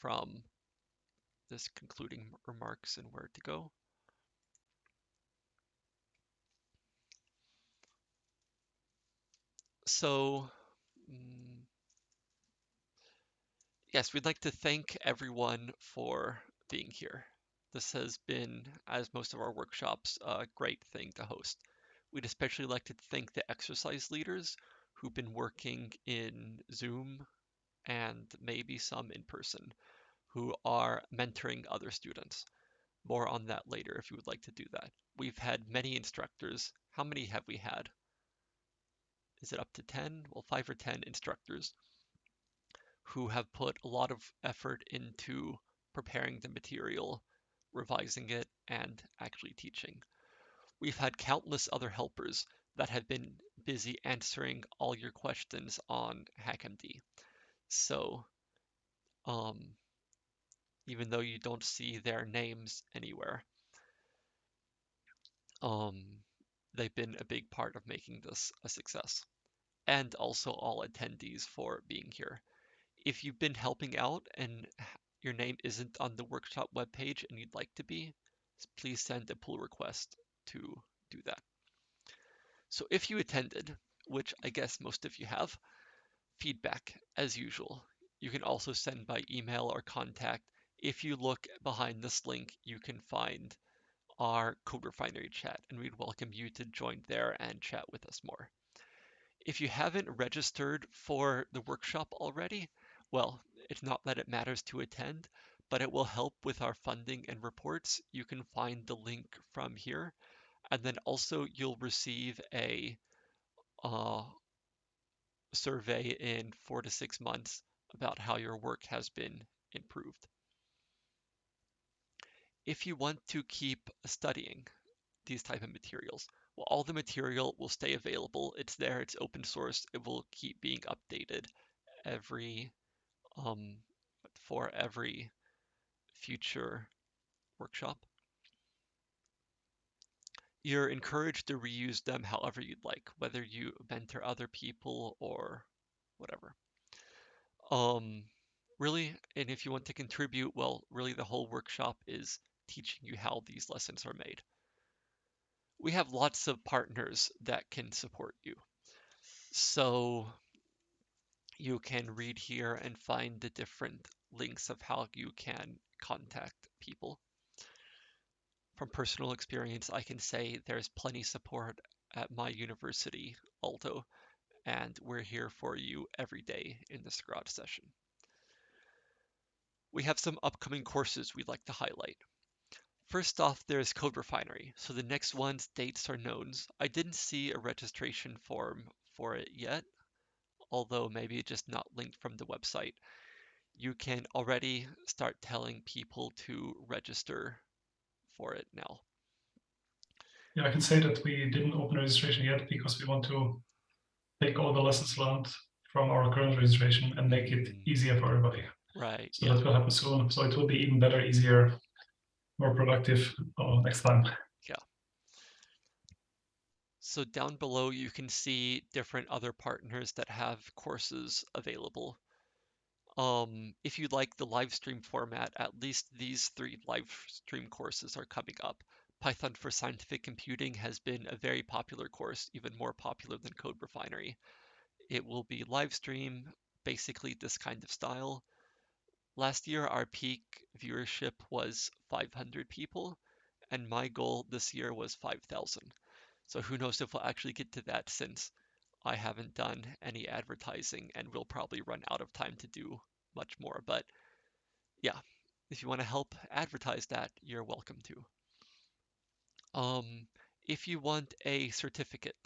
from this concluding remarks and where to go. So, mm, yes, we'd like to thank everyone for being here. This has been, as most of our workshops, a great thing to host. We'd especially like to thank the exercise leaders who've been working in Zoom and maybe some in person who are mentoring other students. More on that later if you would like to do that. We've had many instructors. How many have we had? Is it up to 10? Well, five or 10 instructors who have put a lot of effort into preparing the material, revising it, and actually teaching. We've had countless other helpers that have been busy answering all your questions on HackMD. So, um, even though you don't see their names anywhere, um, they've been a big part of making this a success. And also all attendees for being here. If you've been helping out and your name isn't on the workshop webpage and you'd like to be, please send a pull request to do that. So if you attended, which I guess most of you have, feedback as usual. You can also send by email or contact. If you look behind this link, you can find our Code Refinery chat, and we'd welcome you to join there and chat with us more. If you haven't registered for the workshop already, well, it's not that it matters to attend, but it will help with our funding and reports. You can find the link from here. And then also you'll receive a uh, survey in four to six months about how your work has been improved. If you want to keep studying these type of materials, well, all the material will stay available. It's there, it's open source. It will keep being updated every um, for every future workshop. You're encouraged to reuse them however you'd like, whether you mentor other people or whatever. Um, really, and if you want to contribute, well, really the whole workshop is teaching you how these lessons are made. We have lots of partners that can support you. So you can read here and find the different links of how you can contact people from personal experience, I can say there's plenty support at my university, Aalto, and we're here for you every day in the Scratch session. We have some upcoming courses we'd like to highlight. First off, there's Code Refinery. So the next one's dates are known. I didn't see a registration form for it yet, although maybe just not linked from the website. You can already start telling people to register for it now. Yeah, I can say that we didn't open registration yet because we want to take all the lessons learned from our current registration and make it mm. easier for everybody. Right. So yeah. that will happen soon. So it will be even better, easier, more productive uh, next time. Yeah. So down below, you can see different other partners that have courses available. Um, if you like the live stream format, at least these three live stream courses are coming up. Python for Scientific Computing has been a very popular course, even more popular than Code Refinery. It will be live stream, basically this kind of style. Last year, our peak viewership was 500 people, and my goal this year was 5,000. So who knows if we'll actually get to that since I haven't done any advertising and we'll probably run out of time to do much more. But yeah, if you want to help advertise that, you're welcome to. Um, if you want a certificate,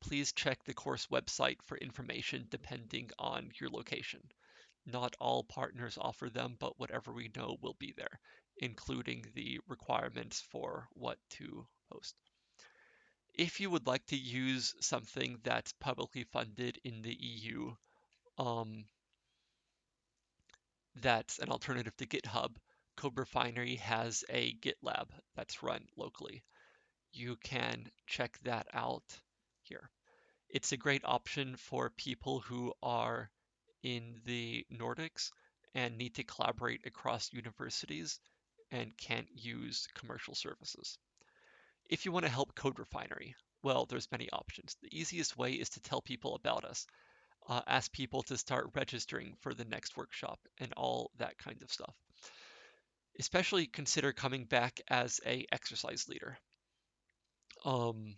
please check the course website for information depending on your location. Not all partners offer them, but whatever we know will be there, including the requirements for what to post. If you would like to use something that's publicly funded in the EU, um, that's an alternative to GitHub, Code Refinery has a GitLab that's run locally. You can check that out here. It's a great option for people who are in the Nordics and need to collaborate across universities and can't use commercial services. If you want to help Code Refinery, well, there's many options. The easiest way is to tell people about us. Uh, ask people to start registering for the next workshop and all that kind of stuff. Especially consider coming back as a exercise leader. Um,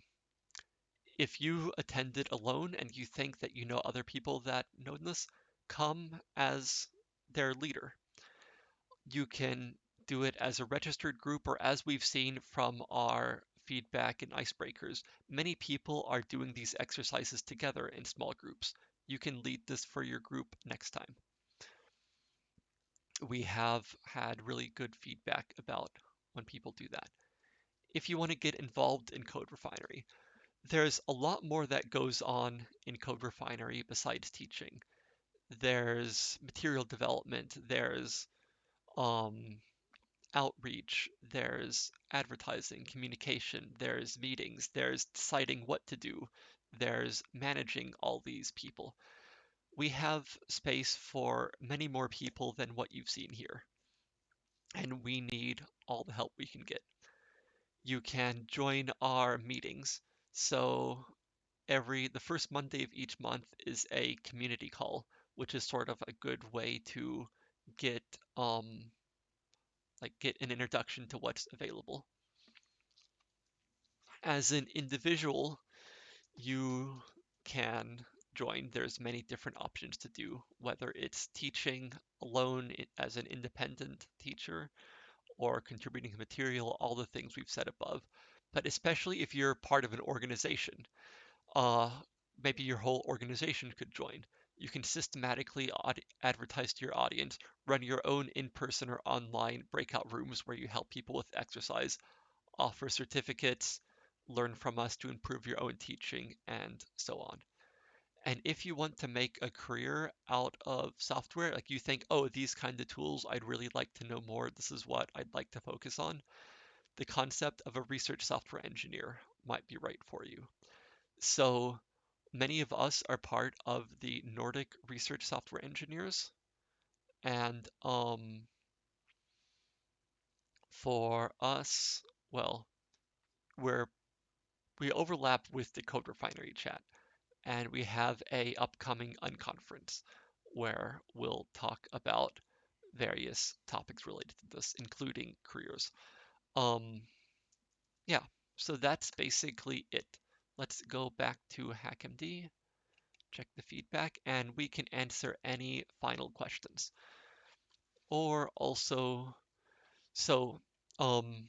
if you attended alone and you think that you know other people that know this, come as their leader. You can do it as a registered group or as we've seen from our feedback and icebreakers, many people are doing these exercises together in small groups. You can lead this for your group next time. We have had really good feedback about when people do that. If you want to get involved in Code Refinery, there's a lot more that goes on in Code Refinery besides teaching. There's material development, there's um, outreach, there's advertising, communication, there's meetings, there's deciding what to do, there's managing all these people. We have space for many more people than what you've seen here, and we need all the help we can get. You can join our meetings. So every the first Monday of each month is a community call, which is sort of a good way to get um, like get an introduction to what's available. As an individual, you can join. There's many different options to do, whether it's teaching alone as an independent teacher or contributing material, all the things we've said above. But especially if you're part of an organization, uh, maybe your whole organization could join. You can systematically advertise to your audience, run your own in person or online breakout rooms where you help people with exercise, offer certificates, learn from us to improve your own teaching, and so on. And if you want to make a career out of software, like you think, oh, these kind of tools, I'd really like to know more, this is what I'd like to focus on, the concept of a research software engineer might be right for you. So many of us are part of the Nordic Research Software Engineers. And um, for us, well, we're we overlap with the Code Refinery chat, and we have a upcoming unconference where we'll talk about various topics related to this, including careers. Um, yeah, so that's basically it. Let's go back to HackMD, check the feedback, and we can answer any final questions. Or also, so um,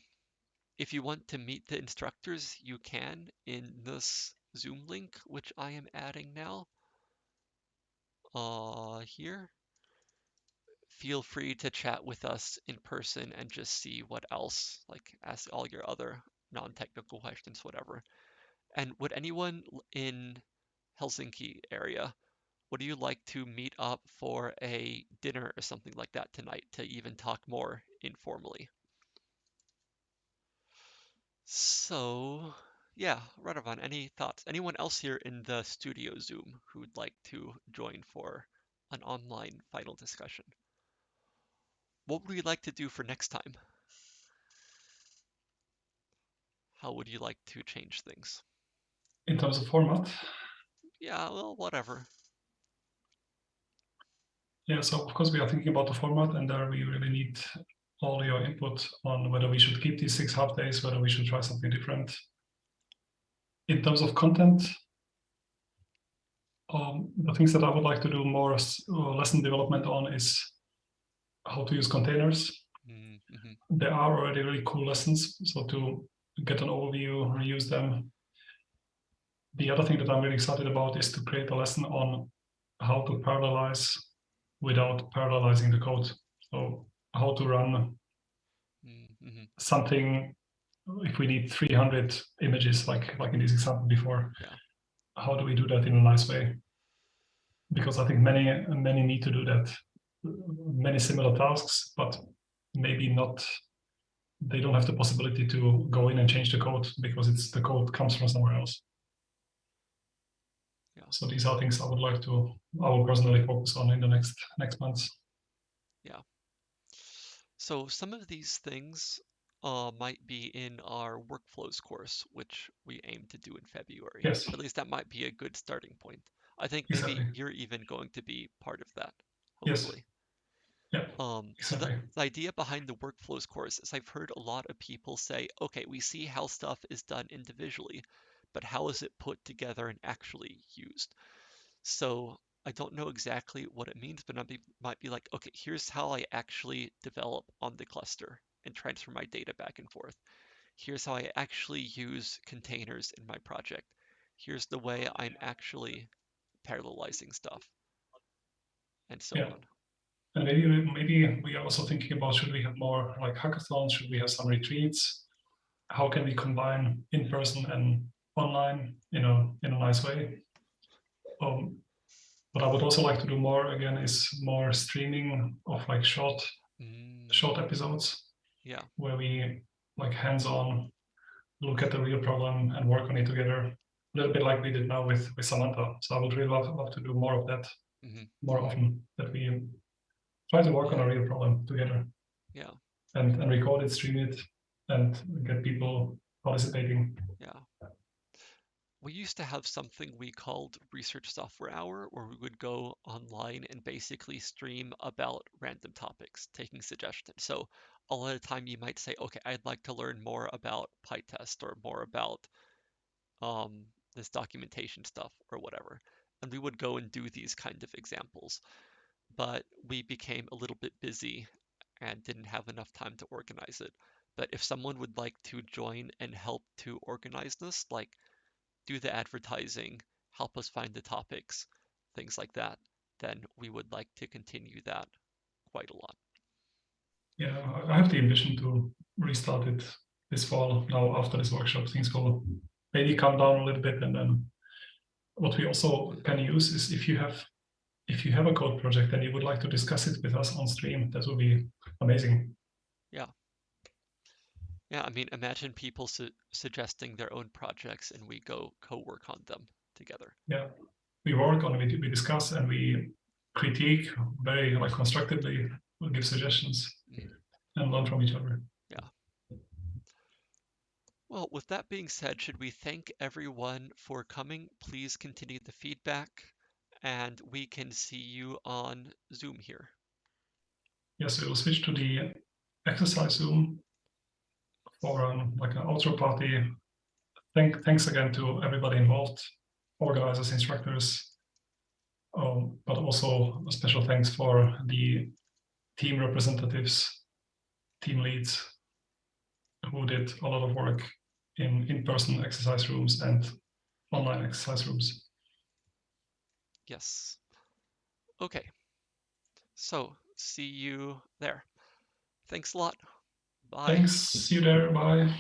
if you want to meet the instructors, you can in this Zoom link, which I am adding now. Uh, here. Feel free to chat with us in person and just see what else, like ask all your other non-technical questions, whatever. And would anyone in Helsinki area, would you like to meet up for a dinner or something like that tonight to even talk more informally? So, yeah, Radovan, any thoughts? Anyone else here in the studio Zoom who would like to join for an online final discussion? What would we like to do for next time? How would you like to change things? In terms of format? Yeah, well, whatever. Yeah, so of course we are thinking about the format and there we really need all your input on whether we should keep these six half days, whether we should try something different. In terms of content, um, the things that I would like to do more uh, lesson development on is how to use containers. Mm -hmm. There are already really cool lessons, so to get an overview, reuse them, the other thing that I'm really excited about is to create a lesson on how to parallelize without parallelizing the code. So how to run mm -hmm. something if we need 300 images, like like in this example before. Yeah. How do we do that in a nice way? Because I think many many need to do that, many similar tasks, but maybe not. They don't have the possibility to go in and change the code because it's the code comes from somewhere else. So these are things I would like to, I will personally focus on in the next next months. Yeah. So some of these things uh, might be in our workflows course, which we aim to do in February. Yes. At least that might be a good starting point. I think maybe exactly. you're even going to be part of that, hopefully. Yes. Yeah. Um, exactly. So the, the idea behind the workflows course is I've heard a lot of people say, okay, we see how stuff is done individually, but how is it put together and actually used? So I don't know exactly what it means, but I might be like, okay, here's how I actually develop on the cluster and transfer my data back and forth. Here's how I actually use containers in my project. Here's the way I'm actually parallelizing stuff, and so yeah. on. And maybe maybe we are also thinking about should we have more like hackathons? Should we have some retreats? How can we combine in person and online, you know, in a nice way? Um, what I would also like to do more again is more streaming of like short mm. short episodes yeah. Where we like hands-on look at the real problem and work on it together. A little bit like we did now with, with Samantha. So I would really love, love to do more of that mm -hmm. more often, that we try to work on a real problem together. Yeah. And, and record it, stream it, and get people participating. Yeah we used to have something we called Research Software Hour, where we would go online and basically stream about random topics, taking suggestions. So a lot of time you might say, okay, I'd like to learn more about PyTest or more about um, this documentation stuff or whatever. And we would go and do these kind of examples. But we became a little bit busy and didn't have enough time to organize it. But if someone would like to join and help to organize this, like do the advertising, help us find the topics, things like that, then we would like to continue that quite a lot. Yeah, I have the ambition to restart it this fall. Now after this workshop, things will maybe calm down a little bit, and then what we also can use is if you have if you have a code project and you would like to discuss it with us on stream, that would be amazing. Yeah. Yeah, I mean, imagine people su suggesting their own projects and we go co-work on them together. Yeah, we work on it, we discuss and we critique very like constructively, we'll give suggestions mm. and learn from each other. Yeah. Well, with that being said, should we thank everyone for coming? Please continue the feedback and we can see you on Zoom here. Yes, we will switch to the exercise Zoom for um, like an outro party. Thank, thanks again to everybody involved, organizers, instructors, um, but also a special thanks for the team representatives, team leads, who did a lot of work in in-person exercise rooms and online exercise rooms. Yes. Okay. So see you there. Thanks a lot. Bye. Thanks. See you there. Bye.